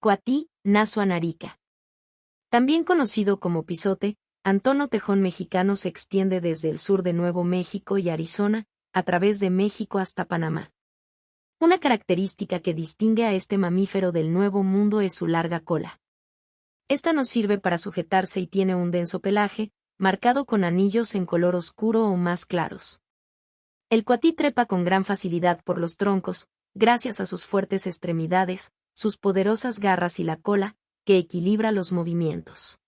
Coatí, Nasuanarica. También conocido como pisote, Antono Tejón mexicano se extiende desde el sur de Nuevo México y Arizona, a través de México hasta Panamá. Una característica que distingue a este mamífero del Nuevo Mundo es su larga cola. Esta nos sirve para sujetarse y tiene un denso pelaje, marcado con anillos en color oscuro o más claros. El cuatí trepa con gran facilidad por los troncos, gracias a sus fuertes extremidades, sus poderosas garras y la cola, que equilibra los movimientos.